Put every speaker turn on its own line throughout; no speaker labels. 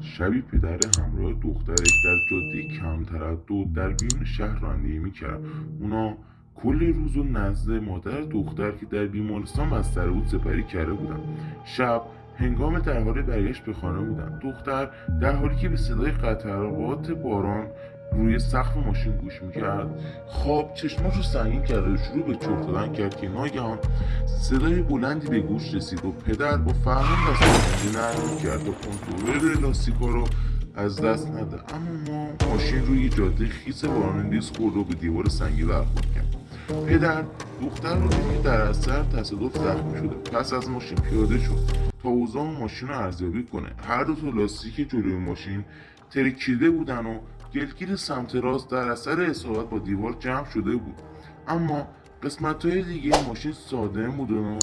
شبی پدر همراه دخترش در جاده کم تردد در بیرون شهر رانندگی می‌کرد. اونا کل روز و نزد مادر دختر که در بیمارستان بستر بود سپری کرده بودن. شب هنگام در حال برگشت به خانه بودن. دختر در حالی که به صدای قطرات باران روی سقف ماشین گوش می‌کرد. خواب چشماش رو سنگین کرد و شروع به چرت دادن کرد که ناگهان صدای بلندی به گوش رسید و پدر با فرمان دست نرم کرد و کنترل لاستیکا رو از دست نده. اما ما ماشین روی جاده خیس باران ریز خورد و به دیوار سنگی برخورد کرد. پدر دختر رو دید در اثر تصادف زخمی شده. پس از ماشین پیاده شد تا اوضاع ماشین رو ارزیابی کنه. هر دو تا لاستیک جلوی ماشین ترکیده بودن و گلگیر سمت راست در اثر اصابت با دیوار جمع شده بود. اما قسمت های دیگه ماشین ساده بودن و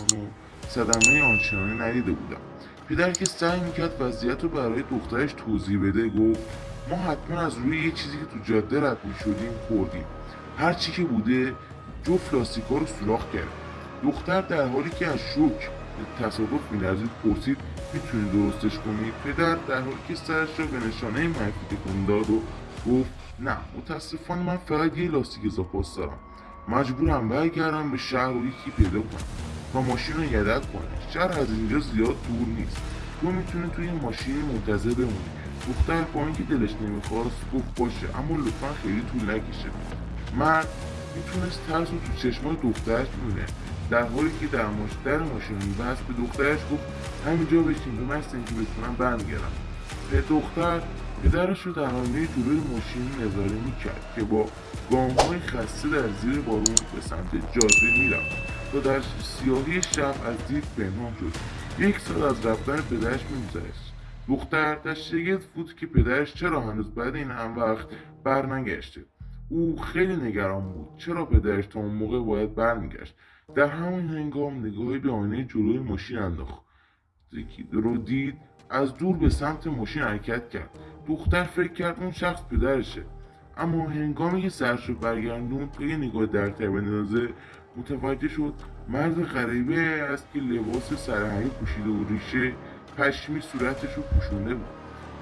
صدمه آنچنانی ندیده بودم. پدر که سعی می‌کرد وضعیت رو برای دخترش توضیح بده گفت ما حتما از روی یه چیزی که تو جاده رد می‌شدیم خوردیم. هر چی که بوده جفت لاستیکا رو سوراخ کرد. دختر در حالی که از شوک تصادف میلرزید پرسید می‌تونی درستش کنی؟ پدر در حالی که سرش را به نشانه منفی تکون داد و گفت نه متاسفانه من فقط یه لاستیک اضافه دارم. مجبورم برگردم به شهر و یکی پیدا کنم. تا ماشین رو یدک کنه شهر از اینجا زیاد دور نیست. تو می‌تونی توی ماشین منتظر بمونی. دختر با اینکه دلش نمی‌خواست گفت باشه اما لطفا خیلی طول نکشه. مرد می‌تونست ترس رو تو چشمای دخترش ببینه. در حالی که در در ماشین میبست به دخترش گفت همینجا بشین به محض اینکه بتونم برمیگردم. دختر پدرش رو در آینه جلوی ماشین نظاره می‌کرد که با گامهای خسته در زیر بارون به سمت جاده می‌رفت تا در سیاهی شب از دید پنهان شد. یک سال از رفتن پدرش میگذشت. دختر در شگفت بود که پدرش چرا هنوز بعد این هم وقت برنگشته. او خیلی نگران بود چرا پدرش تا اون موقع باید برمیگشت. در همین هنگام نگاهی به آینه جلوی ماشین انداخت. رو دید از دور به سمت ماشین حرکت کرد. دختر فکر کرد اون شخص پدرشه. اما هنگامی که سرش رو برگردون یه نگاه درتر بندازه متوجه شد مرد غریبه است که لباس سرهنگی پوشیده و ریشه پشمی صورتش رو پوشونده بود.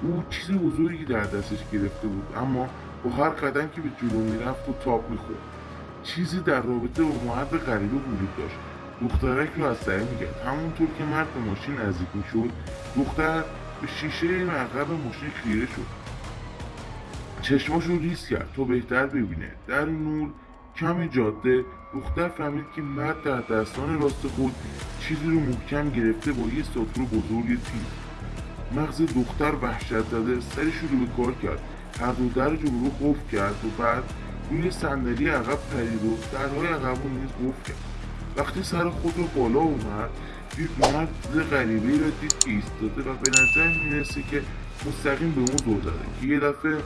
او چیزی بزرگی در دستش گرفته بود اما با هر قدم که به جلو می‌رفت و تاب می‌خورد. چیزی در رابطه با مرد غریبه وجود داشت. دخترک رو از سر می‌کرد. همونطور که مرد به ماشین نزدیک می‌شد دختر به شیشه عقب ماشین خیره شد. چشماش رو ریز کرد تا بهتر ببینه. در نور کم جاده دختر فهمید که مرد در دستان راست خود چیزی رو محکم گرفته با یه سطور بزرگ تیز مغز دختر وحشت زده سرش رو به کار کرد. هر دو در جلو قفل کرد و بعد روی صندلی عقب پرید و درهای عقب نیز قفل کرد وقتی سر خود رو بالا اومد دید مرد غریبه را دید که ایستاده و به نظر می‌رسه که مستقیم به اون دور زده که یه دفعه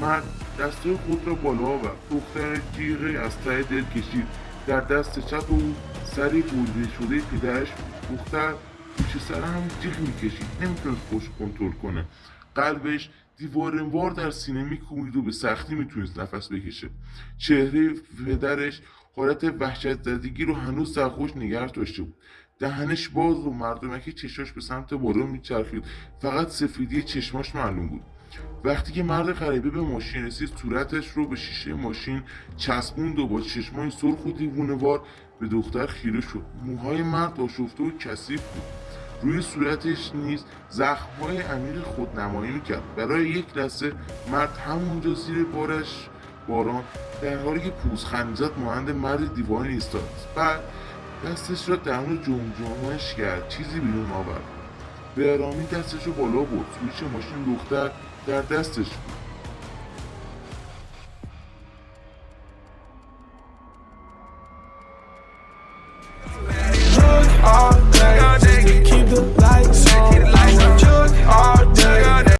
مرد دسته خود را بالا آورد. دختر جیغه از ته دل کشید. در دست چپ او سری بریده شده پدرش دختر پوش سر هم جیغ می‌کشید. نمی‌تونست خوش کنترل کنه. قلبش دیوارنوار در سینه میکوبید و به سختی می‌تونست نفس بکشه چهره پدرش حالت وحشت زدگی رو هنوز در خوش نگه داشته بود. دهنش باز و مردمکی چشاش به سمت بالا میچرخید. فقط سفیدی چشماش معلوم بود. وقتی که مرد غریبه به ماشین رسید صورتش رو به شیشه ماشین چسبوند و با چشمای سرخ و دیوونهوار به دختر خیره شد. موهای مرد آشفته و کثیف بود. روی صورتش نیز زخمهای عمیق خودنمایی می‌کرد برای یک لحظه مرد همونجا زیر بارش باران. در حالی که پوزخند زد مانند مرد دیوانه ایستاد. بعد دستش را درون جمجمش کرد. چیزی بیرون آورد. به آرامی دستش رو بالا برد. سویچ ماشین دختر در دستش بود.